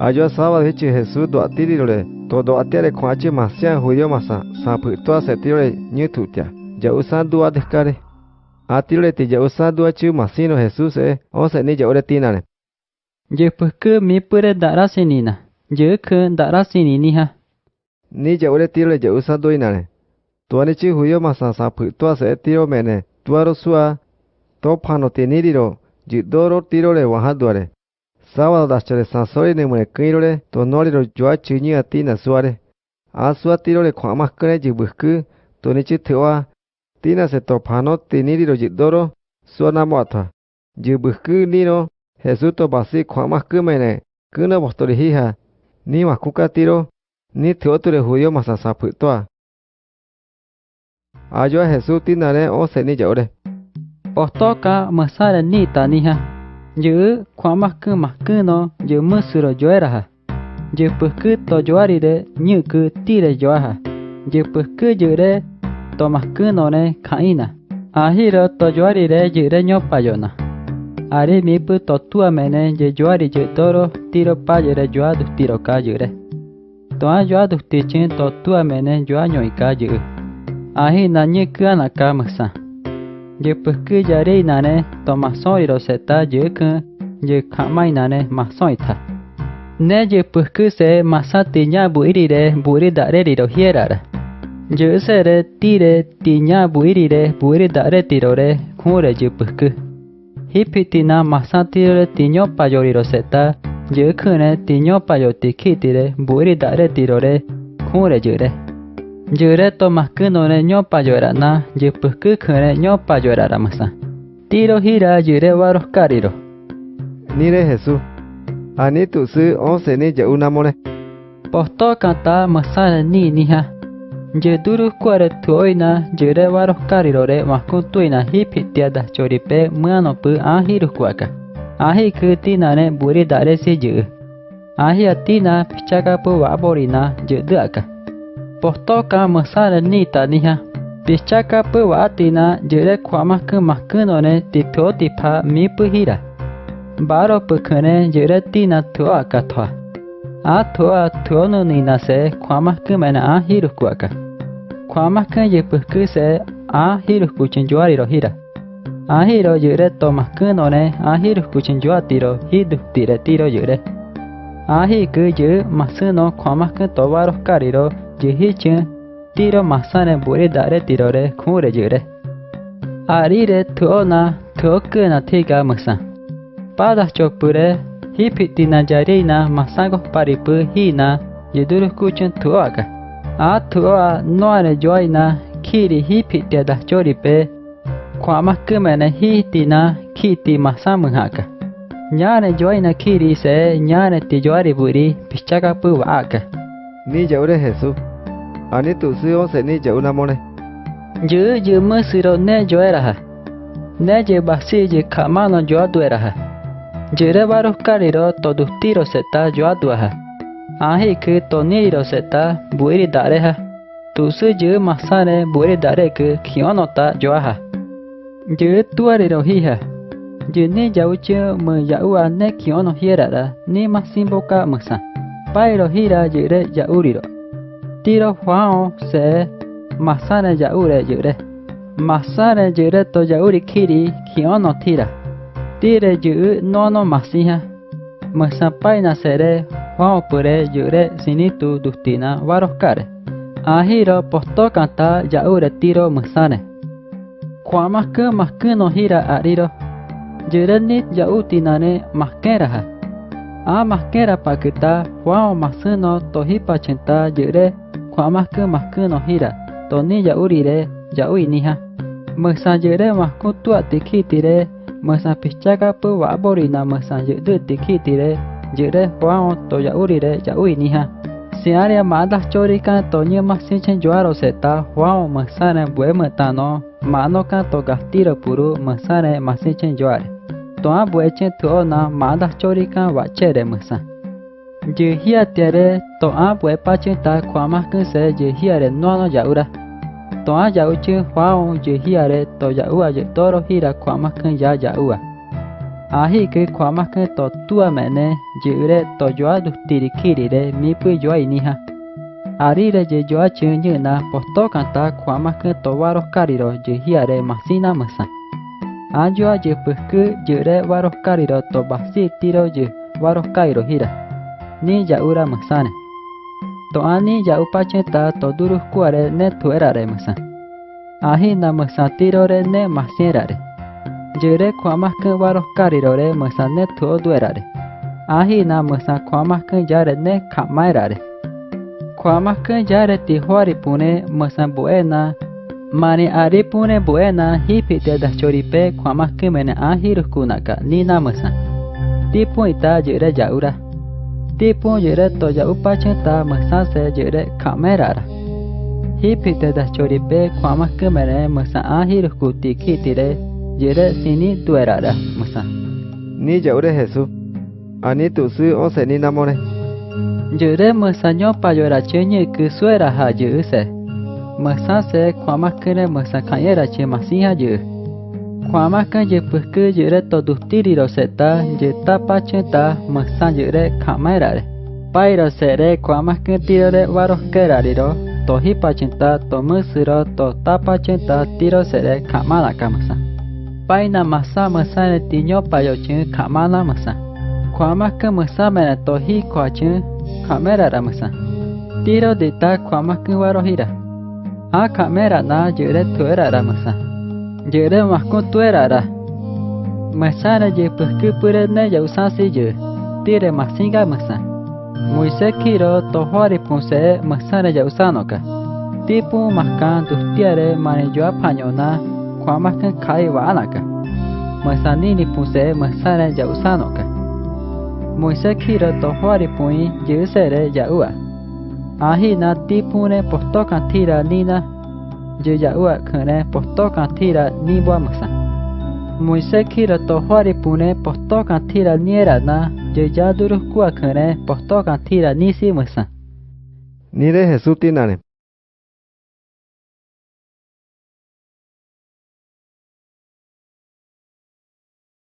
Ayo sábado hechi Jesús do atirire to do atiare kwache masia huyo masa sa phu to se tire như thủ tia ja usan dua descare. Atire ti ja usan dua chu masino Jesús e o se ni ja ore tinane je pukku mi pure dara sinina. Je ku dara sinini ha ni ja ore tire ja usan do inane to ni chi huyo masa sa phu to se tiro mene tuaro sua to phano te niriro ji doro tiro le waha duare sábado dachare sansori ne mune kirore to noriro joa chini ati na suare a sua tirore kwa makre ji buhku to ni chi thwa tina se to phano tiniriro ji doro sua na motha ji buhku niro Jesús to basi kwa makku mene kuna bostori hiha ni makuka tiro ni theoture huyo masa sapu toa ayo Jesús tinare o seni jaure Ostoka masara ni taniha. Jư kwa makku makku no jư musuro joera ha. Jư pukku to joari đi nyu ku tire joa ha. Jư pukku jư re, to makku no ne kaina. Ahiro to joari de jư re nyo payona. Are mi pu to tua mene jư joari jư toro tiro payo re joa du tiro ka jư re. To a joa du ti chen to tua mene joa nyoi ka jư. Ahi na nyu ku anaka masa. ye pesque yare inane toma soy roseta ye kun ye kama inane masoy ta ne ye pesque se masati nya buirire buiri dare riro hierara ye sere tire tinya buirire buiri dare tirore kure ye pesque hipitina masati re tiño payori roseta ye kun ne tiño payoti kitire buiri dare tirore kure ye re Yure tomas kunore ñopa llorana, yepus kukure ñopa lloraramasa. Tiro gira yure varos cariro. Nire Jesús. Anitu su once ni ya una mone. Posto kanta masana ni niha. Yeduru kuare tuoina, yure varos carirore maskuntuina hipitiada choripe muanopu anjirus kuaka. Ahi kutinane buridare si yu. Ahi atina pichakapu vaborina yuduaka. Postoka masara nita niha. Pichaka pu atina jere kwama ku makkuno ne tipyo tipa mi pu baro pukune jere tina tua ka a tua thuono nina se kwama ku mena a hiru kwaka kwama ku je pu se a hiru ku chinjuari ro a hiro jere to makkuno a hiru ku chinjuati ro hidu tire tiro jere a hiku je masuno kwama ku yehi chen tiro masane buri dare tiro re kure jure. Ari re tuo na tuo ke na tiga masan. Pada chopure hipi tina jari na masango paripu hi na yeduru kuchen tuo aga. A tuo a noare joy na kiri hipi te da chori pe kwama kumene hi tina kiti masamu aga. Nyane joy na kiri se nyane tijwari buri pichaka pu aga. Ni jaure Jesús. Ani tu sio se ni j a u na mone. Yu yu mu siro ne yo era ha. Ne ye basi ye kamano yo aduera ha. Yere b a r o kariro todus tiro seta yo adua ha. Ahi ke toniro seta buiri dare ha. Tu su yu masane buiri dare ke kiono ta yo ha. Yu tuariro hi ha. Yu ni j a u chu me j a u a ne kiono hiera da ni masimboka musa. Pairo hira yure j a u r i ro. tiro fao se masane yaure yure masane yure to yauri kiri kiono tira tire yu no no masiha masapaina sere fao pure yure sinitu dustina varoskare ahiro posto kanta yaure tiro masane kua maske maske no hira ariro yurenit yautinane maskera ha a maskera pakita fao masuno tohipa chenta yure kwamakku makku no hira, Toni yaurire, yauiniha. Mesajere makku tua tikitire. Mesapichakapu wa'aborina mesajere tikitire. Jere huao to yaurire, yauiniha. Si area madah chorika tonya masinchen juaro seta huao mesare buemetano. Mano kanto gastiro puru mesare masinchen juare. Toa buechen tuona madah chorika wachere mesare. Giờ je hia tere to a bue pa chen ta kwa ma kun se je hia re no no ya ura to a ya uche hwao je hia re to ya ua je toro hira kwa ma kun ya ya ua hi ke kwa ma ke to tua me ne je re to joa du tiri kiri re mi pu joa ini ha. Ari re giờ joa chu như na posto kanta kwa ma ke to waro kariro je hiare masina masa a joa je pukku je re waro kariro to basi tiro je waro kairo hira ni ura maksana. To ani ya upache ta to durus kuare ne tuerare maksan. Ahi na maksan tirore ne masierare. Jure kuamas ke waros karirore maksan ne tuo duerare. Ahi na maksan kuamas ke yare ne kamaerare. Kuamas ke yare tihuari pune maksan buena Mane ari pune buena hipi te da choripe kuamas ke mene ahi ruskunaka ni na maksan. Tipu ita jure yaura. tipo yere toya upacheta masase yere kamerara. Hipite da choripe kwama kamere masa ahir kuti kitire yere sini tuerara masa. Ni yaure jesu Ani tu su o se ni namore. Yere masa nyopa yora chenye kusuera ha yuse. Masase kwama kere masa kanyera che masiha yuse. Kwamaka ye puhku yere todustiri roseta ye tapa cheta masan yere kamerare. Pairo sere kwamaka tirore varoskerariro tohipa chenta tomusiro to tapa chenta tiro sere kamala kamasa. Paina masa masa ne tiño payo chen kamala masa. Kwamaka masa mena tohi kwachen kamerara masa. Tiro de ta kwamaka varohira. A kamera na yere tuera ramasa. Jerema kutuerara. Masara ye puskupurene yausasiye. Tire maxinga maxa. Moise kiro tohori punse maxara yausanoka. Tipu maxkan tustiare manejoa pañona kuamakan kai waanaka. Masanini punse maxara yausanoka. Moise kiro tohori Ahi na yaua. Ahina tipune postokan tira nina jeja ua khane posto kan thira ni bua maksa moise khira to hwari pune posto kan thira niera na jeja duru kua khane posto kan thira ni si maksa ni re jesu tinane